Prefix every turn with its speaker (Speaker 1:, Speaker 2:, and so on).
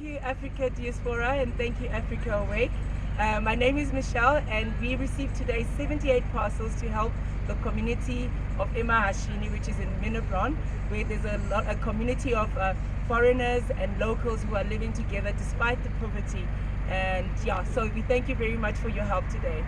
Speaker 1: you Africa Diaspora and thank you Africa Awake. Uh, my name is Michelle and we received today 78 parcels to help the community of Emahashini which is in Minabron, where there's a, lot, a community of uh, foreigners and locals who are living together despite the poverty and yeah so we thank you very much for your help today.